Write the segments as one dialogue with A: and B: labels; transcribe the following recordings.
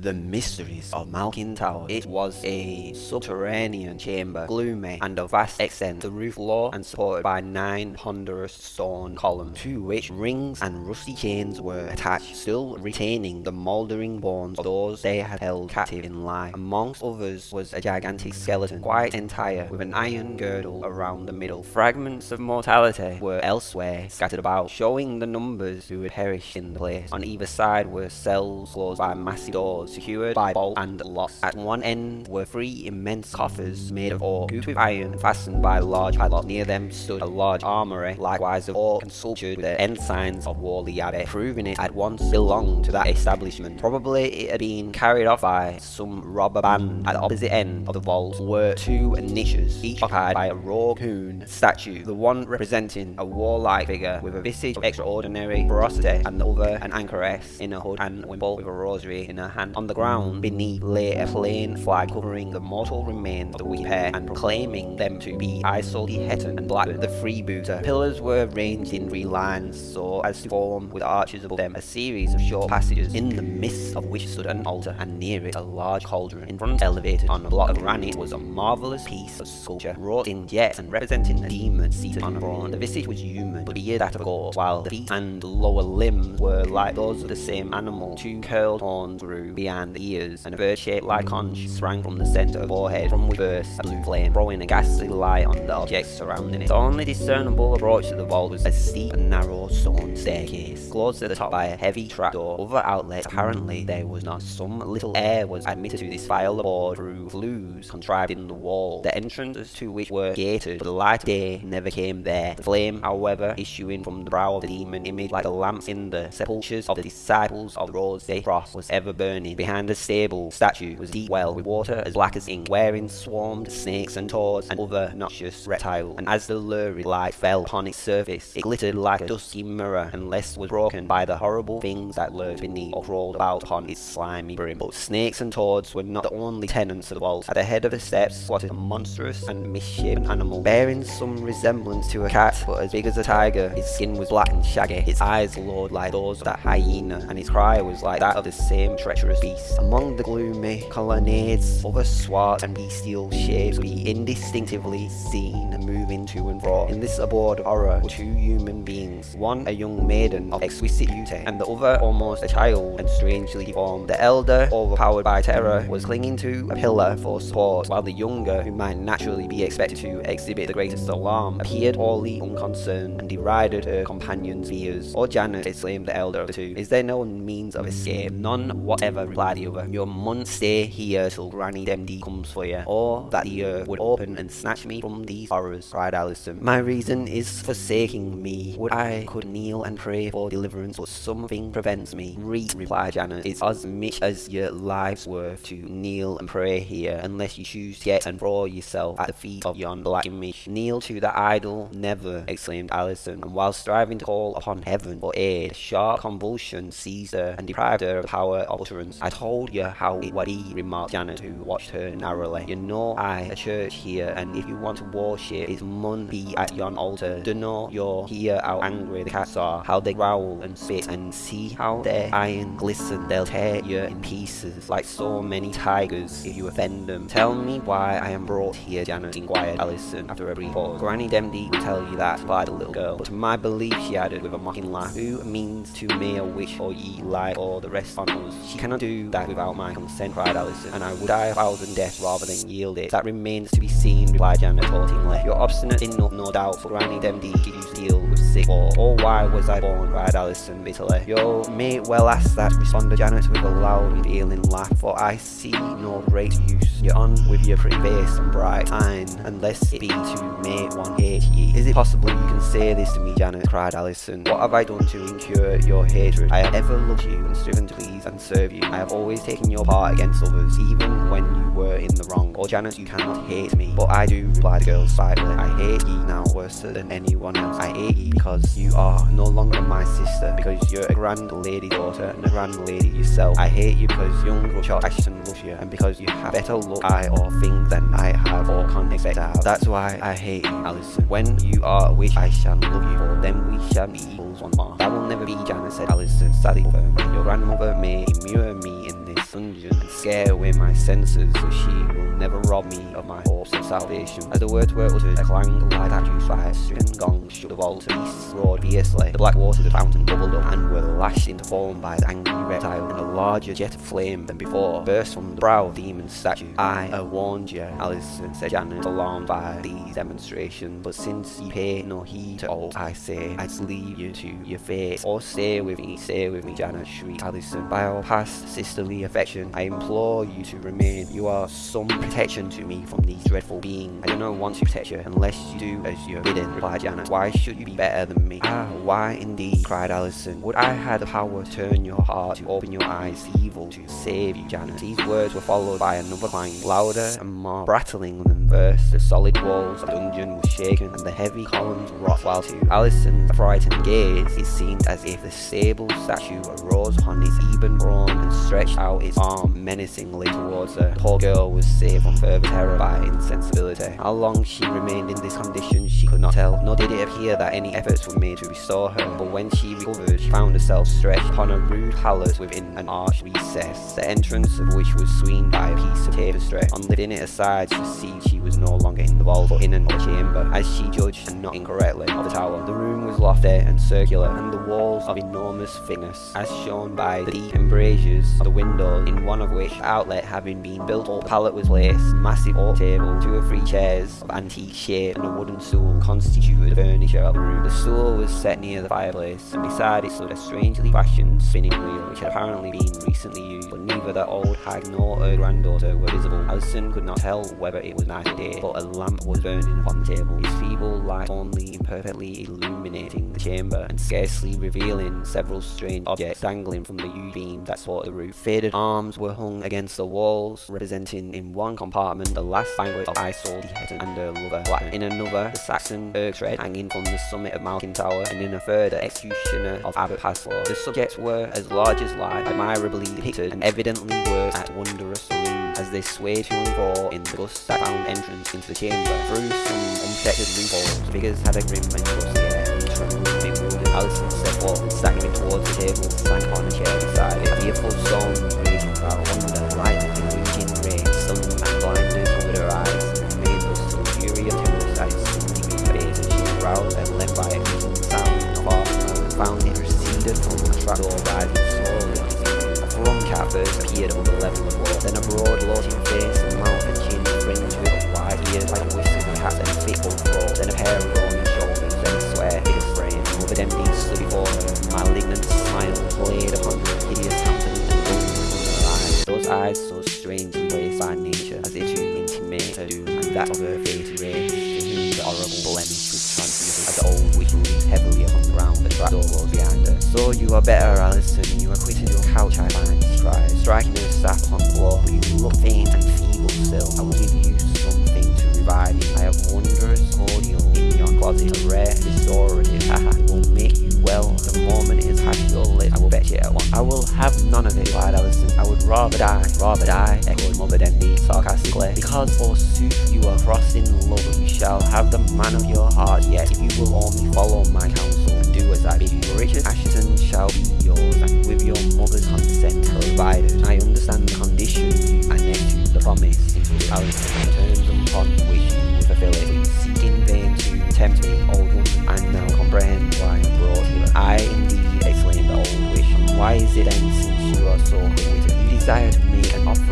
A: The Mysteries of Malkin Tower. It was a subterranean chamber, gloomy and of vast extent, the roof low and supported by nine ponderous stone columns, to which rings and rusty chains were attached, still retaining the mouldering bones of those they had held captive in life. Amongst others was a gigantic skeleton, quite entire, with an iron girdle around the middle. Fragments of mortality were elsewhere scattered about, showing the numbers who had perished in the place. On either side were cells closed by massive doors secured by bolt and lock. At one end were three immense coffers made of oak, cooped with iron, fastened by a large padlocks. Near them stood a large armory, likewise of oak and sculptured with the ensigns of Whalley Abbey, proving it at once belonged to that establishment. Probably it had been carried off by some robber band. At the opposite end of the vault were two niches, each occupied by a rogue coon statue, the one representing a warlike figure with a visage of extraordinary ferocity, and the other an anchoress in a hood and wimple with a rosary in her hand and on the ground beneath lay a plain flag covering the mortal remains of the weak pair and proclaiming them to be Isolde Hetton and Blackburn, the freebooter. Pillars were ranged in three lines so as to form with arches above them a series of short passages in the midst of which stood an altar and near it a large cauldron. In front elevated on a block of granite was a marvellous piece of sculpture wrought in jet and representing a demon seated on a throne. The visage was human but the that of a goat while the feet and lower limbs were like those of the same animal. Two curled horns grew behind the ears, and a bird-shaped light conch sprang from the centre of the forehead, from which burst a blue flame, throwing a ghastly light on the objects surrounding it. The only discernible approach to the vault was a steep and narrow stone staircase, closed at the top by a heavy trapdoor. Other outlets, apparently there was not. Some little air was admitted to this vile abode through flues contrived in the wall, the entrances to which were gated, but the light of day never came there. The flame, however, issuing from the brow of the demon image like the lamps in the sepulchres of the disciples of the Rosy Cross was ever burning Behind the stable statue was a deep well with water as black as ink, wherein swarmed snakes and toads and other noxious reptiles. And as the lurid light fell upon its surface, it glittered like a dusky mirror unless was broken by the horrible things that lurked beneath or crawled about upon its slimy brim. But snakes and toads were not the only tenants of the vault. At the head of the steps squatted a monstrous and misshapen animal, bearing some resemblance to a cat, but as big as a tiger. Its skin was black and shaggy, its eyes glowed like those of that hyena, and its cry was like that of the same treacherous beast. Among the gloomy colonnades, other swart and bestial shapes could be indistinctively seen moving to and fro. In this abode of horror were two human beings, one a young maiden of exquisite beauty, and the other almost a child and strangely deformed. The elder, overpowered by terror, was clinging to a pillar for support, while the younger, who might naturally be expected to exhibit the greatest alarm, appeared wholly unconcerned and derided her companion's fears. Oh Janet, exclaimed the elder of the two, is there no means of escape? None whatever, replied the stay here till Granny Demdike comes for you, or that the earth would open and snatch me from these horrors, cried Allison. My reason is forsaking me. Would I could kneel and pray for deliverance, but something prevents me. Read, replied Janet. It's as much as your life's worth to kneel and pray here, unless you choose to get and throw yourself at the feet of yon black image. Kneel to the idol? Never, exclaimed Allison, and while striving to call upon heaven for aid, a sharp convulsion seized her and deprived her of power of utterance. Told you how be, remarked Janet, who watched her narrowly. You know I a church here, and if you want to worship, it mun be at yon altar. Dunno you're here how angry the cats are, how they growl and spit, and see how their iron glisten. They'll tear you in pieces like so many tigers if you offend them. Tell me why I am brought here, Janet inquired Allison after a brief pause. Granny Demdike will tell you that, replied the little girl. But to my belief, she added with a mocking laugh, who means to me a wish or ye lie or the rest on us. She cannot do that without my consent, cried Alison, and I would die a thousand deaths rather than yield it. That remains to be seen, replied Janet. You're obstinate enough, no doubt, for Granny Demdike you deal with sick or, oh why was I born, cried Allison bitterly. You may well ask that, responded Janet with a loud and feeling laugh, for I see no great use. You're on with your pretty face and bright eyne, unless it be to make one hate ye. Is it possible you can say this to me, Janet, cried Allison. What have I done to incur your hatred? I have ever loved you and striven to please and serve you. I have always taken your part against others, even when you were in the wrong. Oh Janet, you cannot hate me. But I do, replied the girl slightly. I hate ye now worse than anyone else. I hate ye because you are no longer my sister, because you're a grand lady daughter and a grand lady yourself. I hate you because young Richard Assheton loves you, and because you have better look, eye, or things than I have or can expect to have. That's why I hate you, Allison. When you are a witch, I shall love you, for then we shall be equals one more. That will never be, Janet said Allison, sadly firmly. Your grandmother may immure me in this dungeon and scare away my senses so she will never rob me of my hopes of salvation. As the words were uttered, a clang like that by a stricken gong shook the vault. Beasts roared fiercely. The black waters of the fountain bubbled up and were lashed into foam by the angry reptile, and a larger jet of flame than before burst from the brow of the demon's statue. I have warned you, Alyson, said Janet, alarmed by these demonstrations, but since you pay no heed to all I say, I'd leave you to your fate. Or stay with me, stay with me, Janet shrieked Alyson. By our past sisterly affection, I implore you to remain. You are some protection to me from these dreadful beings. I do not want to protect you unless you do as you're bidden, replied Janet. Why should you be better than me? Ah, why indeed, cried Alison. Would I had the power to turn your heart, to open your eyes to evil, to save you, Janet. These words were followed by another clang, louder and more rattling than first. The solid walls of the dungeon were shaken, and the heavy columns rocked, while to Alyson's frightened gaze, it seemed as if the sable statue arose upon its even throne and stretched out its arm menacingly towards her. The poor girl was saved from further terror by insensibility. How long she remained in this condition she could not tell, nor did it appear that any efforts were made to restore her. But when she recovered, she found herself stretched upon a rude pallet within an arched recess, the entrance of which was screened by a piece of tapestry. On lifting it aside, she see she was no longer in the vault, but in another chamber, as she judged, not incorrectly, of the tower. The room was lofty and circular, and the walls of enormous thickness, as shown by the deep embrasures of the windows, in one of which, outlet having been built up, the pallet was placed, massive oak table, two or three chairs of antique shape, and a wooden stool constituted the furniture of the room. The stool was set near the fireplace, and beside it stood a strangely fashioned spinning wheel, which had apparently been recently used, but neither the old hag nor her granddaughter were visible. Alison could not tell whether it was night day, but a lamp was burning upon the table, its feeble light only imperfectly illuminating the chamber, and scarcely revealing several strange objects dangling from the U-beam that supported the roof. Faded arms were hung against the walls, representing in one compartment the last banquet of Isolde the and her lover, Blackman. In another, the Saxon Bergthred hanging from the summit of Malkin Tower, and in a third, the executioner of Abbot Paslew. The subjects were as large as life, admirably depicted, and evidently worked at wondrous illusions as they swayed to and fro in the bus that found entrance into the chamber. Through some unprotected loopholes, figures had a grim and ghostly air, each was bewildered. Alyson stepped forward, staggering towards the table, sank on a chair beside it. A fearful storm level of wall, then a broad gloating face and mouth and chin fringed with wide ears like whiskers of cats and thick old throat, then a pair of brawny shoulders, then a square figure frame, over them being stood before her, malignant smile played upon her hideous countenance and her eyes. Those eyes so strange strangely placed by nature as if to intimate her doom, and that of her face raised to the horrible blemish was transmuted as the old witch leaned heavily upon the ground, the trapdoor was behind her. So you are better, Alison, you have quitted your couch, I in a rare restorative, haha, it will make you well the moment it has passed your lips. I will bet you at once. I will have none of it, replied Alison. I would rather die, rather die, echoed Mother Demdike sarcastically. Because forsooth you are crossed in love, you shall have the man of your heart, yet if you will only follow my counsel and do as I bid you. Richard Assheton shall be yours, and with your mother's consent provided. I understand the condition you annex to the promise into Alison the terms upon which you will fulfill it. Seek in vain to tempt me, old woman, and now comprehend why I brought here. I indeed, exclaimed the old and why is it then since you are so quick-witted? You desire to make an offering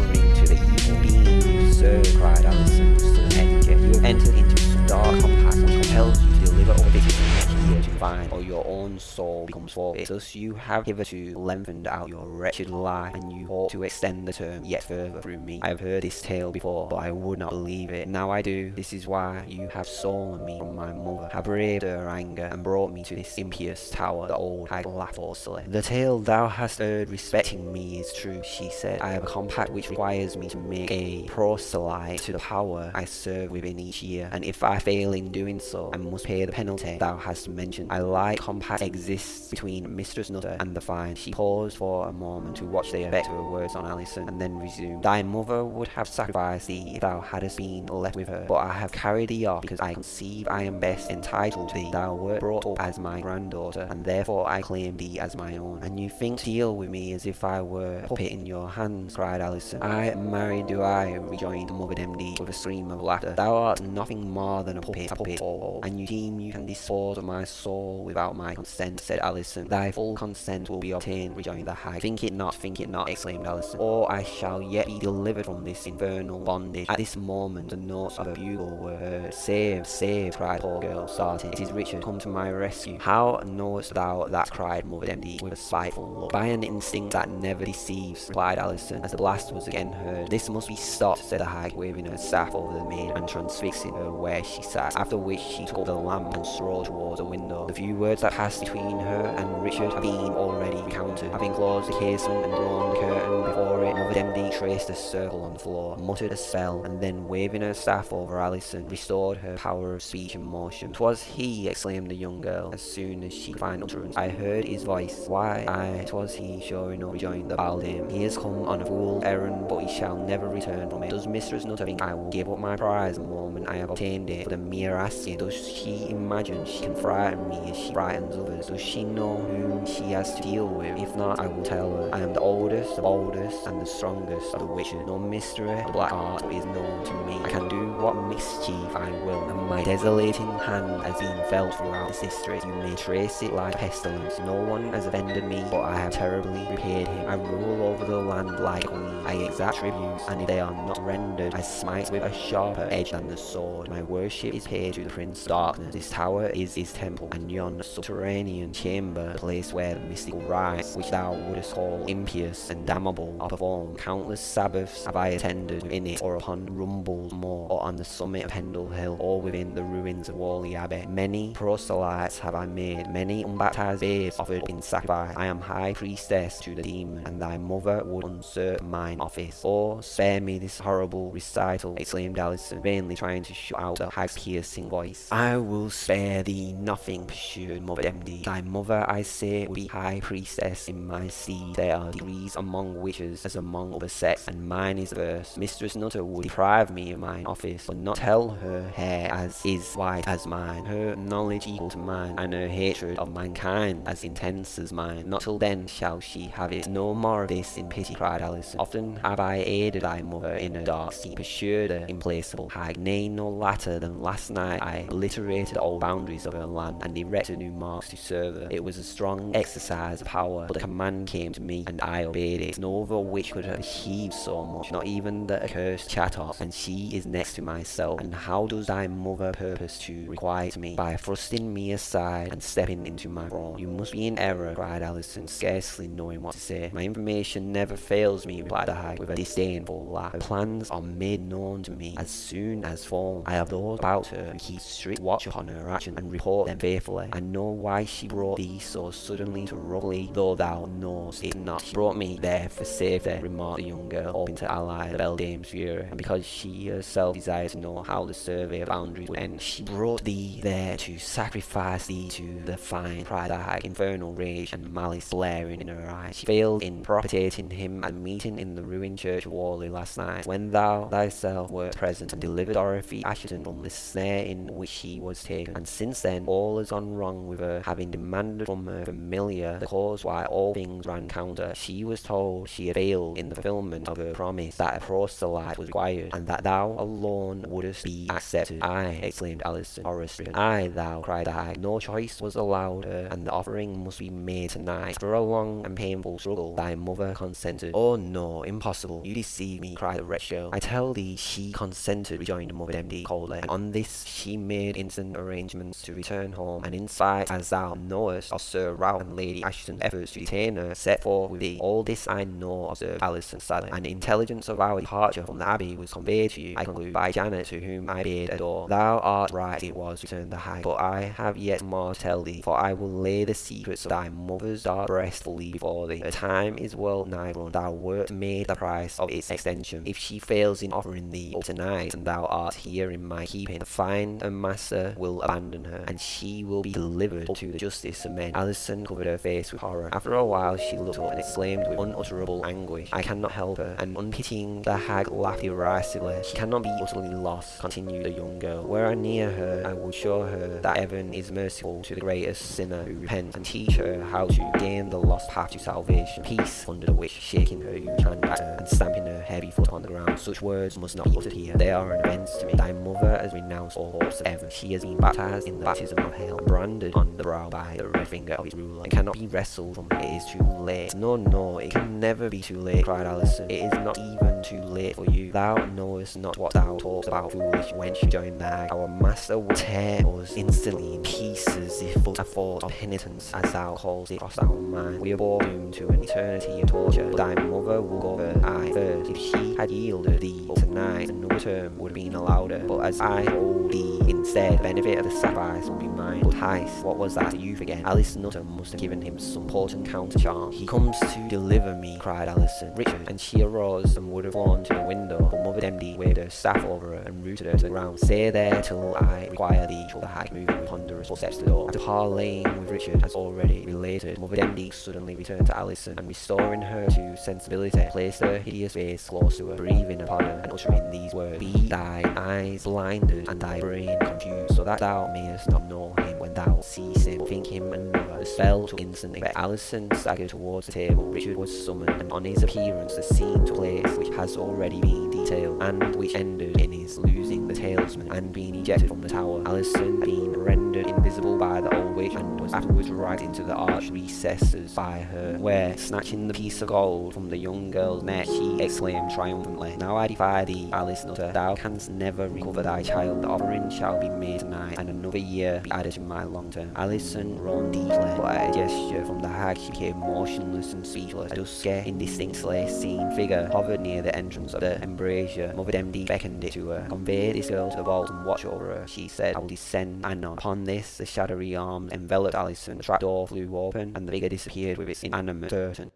A: soul becomes forfeit. Thus you have hitherto lengthened out your wretched life, and you hope to extend the term yet further through me. I have heard this tale before, but I would not believe it. Now I do. This is why you have stolen me from my mother, have braved her anger, and brought me to this impious tower. The old hag laughed forcefully. The tale thou hast heard respecting me is true, she said. I have a compact which requires me to make a proselyte to the power I serve within each year, and if I fail in doing so, I must pay the penalty thou hast mentioned. I light compact exists between Mistress Nutter and the Fine. She paused for a moment to watch the effect of her words on Alison, and then resumed. Thy mother would have sacrificed thee if thou hadst been left with her, but I have carried thee off because I conceive I am best entitled to thee. Thou wert brought up as my granddaughter, and therefore I claim thee as my own. And you think to deal with me as if I were a puppet in your hands, cried Alison. I married do I, rejoined the Mother Demdike with a scream of laughter. Thou art nothing more than a puppet, a puppet, all, and you deem you can dispose of my soul without my consent, said Alison. Thy full consent will be obtained, rejoined the hag. Think it not, think it not, exclaimed Alison, or I shall yet be delivered from this infernal bondage. At this moment, the notes of a bugle were heard. Save, save, cried the poor girl, starting. It is Richard, come to my rescue. How knowest thou that? cried Mother Demdike with a spiteful look. By an instinct that never deceives, replied Alison, as the blast was again heard. This must be stopped, said the hag, waving her staff over the maid and transfixing her where she sat, after which she took up the lamp and strolled towards the window. The few words that passed between her and Richard have been already recounted. Having closed the casement and drawn the curtain before it, Mother Demdike traced a circle on the floor, muttered a spell, and then waving her staff over Alison, restored her power of speech and motion. "'Twas he!" exclaimed the young girl, as soon as she could find utterance. "I heard his voice. Why, aye, 'twas he, sure enough," rejoined the beldame. "He has come on a fool's errand, but he shall never return from it. Does Mistress Nutter think I will give up my prize the moment I have obtained it for the mere asking? Does she imagine she can frighten me as she frightens others? Does she know whom she has to deal with? If not, I will tell her. I am the oldest, the boldest, and the strongest of the witches. No mystery, the black art is known to me. I can do what mischief I will, and my desolating hand has been felt throughout this district. You may trace it like pestilence. No one has offended me, but I have terribly repaid him. I rule over the land like queen. I exact tributes, and if they are not rendered, I smite with a sharper edge than the sword. My worship is paid to the Prince of Darkness. This tower is his temple, and yon subterranean chamber, the place where the mystical rites, which thou wouldst call impious and damnable, are performed. Countless Sabbaths have I attended within it, or upon Rumbles Moor, or on the summit of Pendle Hill, or within the ruins of Whalley Abbey. Many proselytes have I made, many unbaptized babes offered in sacrifice. I am high priestess to the demon, and thy mother would usurp mine office. Oh, spare me this horrible recital, exclaimed Allison, vainly trying to shut out the hag's piercing voice. I will spare thee nothing, pursued Mother Demdike. Thy mother, I say, would be high priestess in my seed. There are degrees among witches as among other sects, and mine is first. Mistress Nutter would deprive me of mine office, but not tell her hair as is white as mine, her knowledge equal to mine, and her hatred of mankind as intense as mine. Not till then shall she have it. No more of this in pity, cried Allison. Often have I aided thy mother in her dark scheme, pursued her implacable hag. Nay, no latter than last night I obliterated old boundaries of her land, and erected new marks to serve It was a strong exercise of power, but the command came to me, and I obeyed it. No other witch could have achieved so much, not even the accursed Chattox, and she is next to myself. And how does thy mother purpose to requite me? By thrusting me aside and stepping into my throne. You must be in error, cried Allison, scarcely knowing what to say. My information never fails me, replied the hag with a disdainful laugh. Her plans are made known to me as soon as formed. I have those about her who keep strict watch upon her actions and report them faithfully. I know why she brought thee so suddenly to Rugby, though thou knowest it not. She brought me there for safety, remarked the young girl, hoping to ally the beldame's fury, and because she herself desired to know how the survey of boundaries would end. She brought thee there to sacrifice thee to the fine pride had, infernal rage and malice blaring in her eyes. She failed in propitiating him at a meeting in the ruined church of Whalley last night, when thou thyself wert present and delivered Dorothy Assheton from the snare in which she was taken. And since then, all has gone wrong with her, having demanded from her familiar the cause why all things ran counter. She was told she had failed in the fulfillment of her promise, that a proselyte was required, and that thou alone wouldst be accepted. Aye, exclaimed Allison, horror-stricken. Aye, thou, cried I. No choice was allowed her, and the offering must be made tonight. After a long and painful struggle, thy mother consented. Oh no, impossible. You deceive me, cried the wretched girl. I tell thee she consented, rejoined Mother Demdike coldly, and on this she made instant arrangements to return home, and in spite, as thou knowest, of Sir Ralph and Lady Assheton's efforts to detain her, set forth with thee. All this I know, observed Allison sadly, and intelligence of our departure from the Abbey was conveyed to you, I conclude, by Janet, to whom I bade adore. Thou art right, it was, returned the hag, but I have yet more to tell thee, for I will lay the secrets of thy mother's dark breast fully before thee. The time is well nigh run, thou wert made the price of its extension. If she fails in offering thee up tonight, and thou art here in my keeping, the fine and master will abandon her, and she will be delivered to the justice men. Alison covered her face with horror. After a while, she looked up and exclaimed with unutterable anguish, I cannot help her. And unpitying, the hag laughed derisively. She cannot be utterly lost, continued the young girl. Were I near her, I would show her that heaven is merciful to the greatest sinner who repents, and teach her how to gain the lost path to salvation. Peace, thundered the witch, shaking her huge hand at her and stamping her heavy foot on the ground. Such words must not be uttered here. They are an offence to me. Thy mother has renounced all hopes of heaven. She has been baptized in the baptism of hell, branded on the brow by the red finger of its ruler, and cannot be wrestled from it. Is too late. No, no, it can never be too late, cried Alison. It is not even too late for you. Thou knowest not what thou talkest about, foolish wench, the hag. Our master will tear us instantly in pieces if but a thought of penitence, as thou callest it, cross our mind. We are all doomed to an eternity of torture, thy mother will go first. I first. If she had yielded thee tonight, another term would have been allowed her. But as I hold thee instead, the benefit of the sacrifice will be mine. But Heist, what was that to you again? Alice Nutter must have given him some potent counter charm. He comes to deliver me, cried Alison. Richard, and she arose and would have to the window, but Mother Demdike waved her staff over her and rooted her to the ground. Stay there till I require thee, the hag, moving with ponderous footsteps to the door. After parleying with Richard, as already related, Mother Demdike suddenly returned to Alison, and restoring her to sensibility, placed her hideous face close to her, breathing upon her, and uttering these words, Be thy eyes blinded, and thy brain confused, so that thou mayest not know when thou him, think him another. The spell took instant effect. Alison staggered towards the table. Richard was summoned, and on his appearance, the scene took place which has already been detailed, and which ended in losing the talisman and being ejected from the tower. Alison being rendered invisible by the old witch, and was afterwards dragged into the arched recesses by her, where, snatching the piece of gold from the young girl's neck, she exclaimed triumphantly, Now I defy thee, Alice Nutter, thou canst never recover thy child. The offering shall be made tonight, and another year be added to my long term. Alison groaned deeply, but at a gesture from the hag she became motionless and speechless. A dusky, indistinctly seen figure hovered near the entrance of the embrasure. Mother Demdike beckoned it to her. Convey this girl to the vault and watch over her, she said. I will descend anon. Upon this, the shadowy arm enveloped Alison. The trap door flew open, and the figure disappeared with its inanimate curtain.